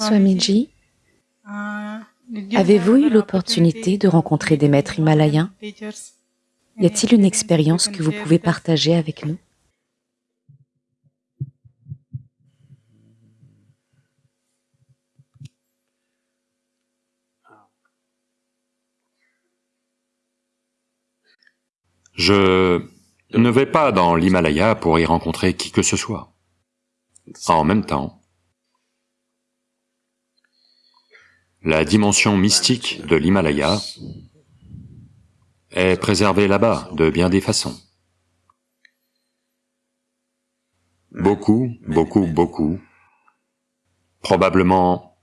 Swamiji, avez-vous eu l'opportunité de rencontrer des maîtres himalayens? Y a-t-il une expérience que vous pouvez partager avec nous? Je ne vais pas dans l'Himalaya pour y rencontrer qui que ce soit. En même temps, la dimension mystique de l'Himalaya est préservée là-bas de bien des façons. Beaucoup, beaucoup, beaucoup, probablement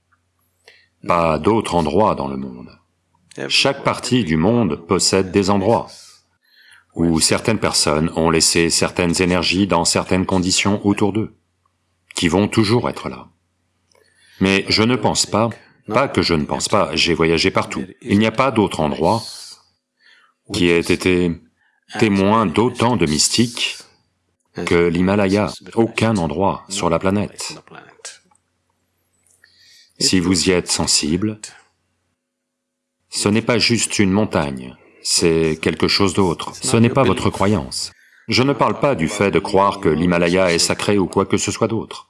pas d'autres endroits dans le monde. Chaque partie du monde possède des endroits où certaines personnes ont laissé certaines énergies dans certaines conditions autour d'eux, qui vont toujours être là. Mais je ne pense pas, pas que je ne pense pas, j'ai voyagé partout, il n'y a pas d'autre endroit qui ait été témoin d'autant de mystiques que l'Himalaya, aucun endroit sur la planète. Si vous y êtes sensible, ce n'est pas juste une montagne, c'est quelque chose d'autre, ce n'est pas votre croyance. Je ne parle pas du fait de croire que l'Himalaya est sacré ou quoi que ce soit d'autre.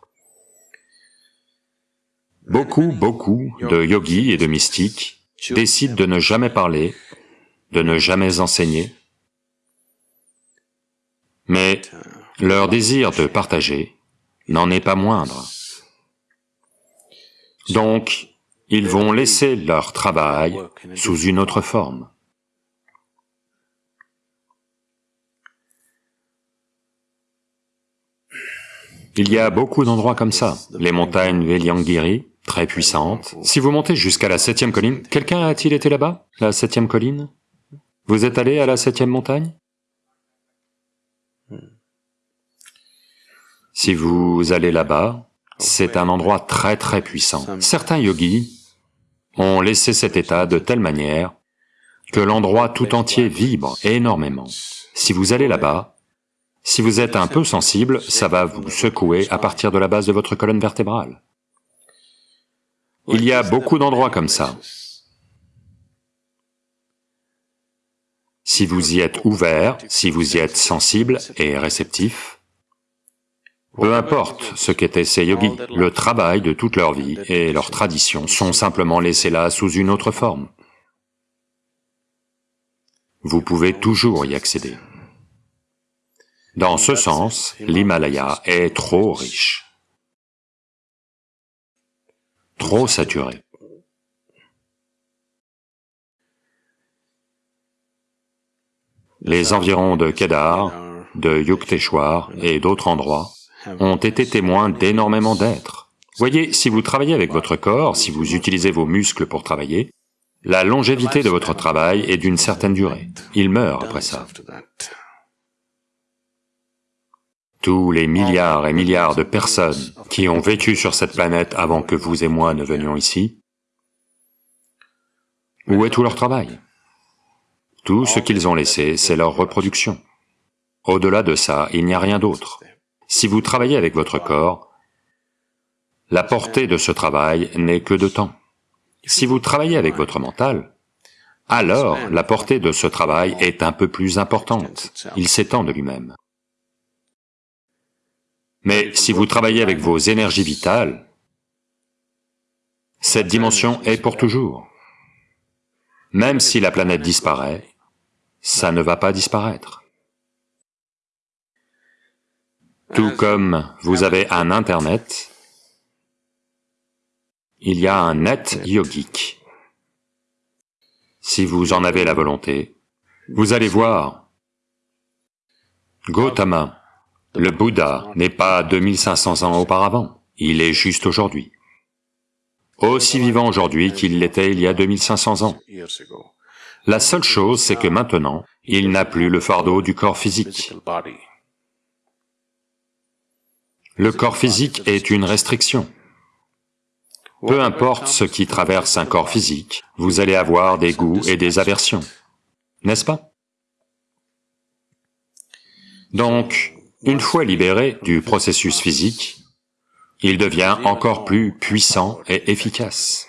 Beaucoup, beaucoup de yogis et de mystiques décident de ne jamais parler, de ne jamais enseigner, mais leur désir de partager n'en est pas moindre. Donc, ils vont laisser leur travail sous une autre forme. Il y a beaucoup d'endroits comme ça. Les montagnes Veliangiri, très puissantes. Si vous montez jusqu'à la septième colline, quelqu'un a-t-il été là-bas, la septième colline? Vous êtes allé à la septième montagne? Si vous allez là-bas, c'est un endroit très très puissant. Certains yogis ont laissé cet état de telle manière que l'endroit tout entier vibre énormément. Si vous allez là-bas, si vous êtes un peu sensible, ça va vous secouer à partir de la base de votre colonne vertébrale. Il y a beaucoup d'endroits comme ça. Si vous y êtes ouvert, si vous y êtes sensible et réceptif, peu importe ce qu'étaient ces yogis, le travail de toute leur vie et leurs traditions sont simplement laissés là sous une autre forme. Vous pouvez toujours y accéder. Dans ce sens, l'Himalaya est trop riche, trop saturé. Les environs de Kedar, de Yukteswar et d'autres endroits ont été témoins d'énormément d'êtres. Voyez, si vous travaillez avec votre corps, si vous utilisez vos muscles pour travailler, la longévité de votre travail est d'une certaine durée. Il meurt après ça tous les milliards et milliards de personnes qui ont vécu sur cette planète avant que vous et moi ne venions ici, où est tout leur travail? Tout ce qu'ils ont laissé, c'est leur reproduction. Au-delà de ça, il n'y a rien d'autre. Si vous travaillez avec votre corps, la portée de ce travail n'est que de temps. Si vous travaillez avec votre mental, alors la portée de ce travail est un peu plus importante, il s'étend de lui-même. Mais si vous travaillez avec vos énergies vitales, cette dimension est pour toujours. Même si la planète disparaît, ça ne va pas disparaître. Tout comme vous avez un Internet, il y a un net yogique. Si vous en avez la volonté, vous allez voir Gautama, le Bouddha n'est pas 2500 ans auparavant, il est juste aujourd'hui. Aussi vivant aujourd'hui qu'il l'était il y a 2500 ans. La seule chose, c'est que maintenant, il n'a plus le fardeau du corps physique. Le corps physique est une restriction. Peu importe ce qui traverse un corps physique, vous allez avoir des goûts et des aversions, n'est-ce pas? Donc, une fois libéré du processus physique, il devient encore plus puissant et efficace.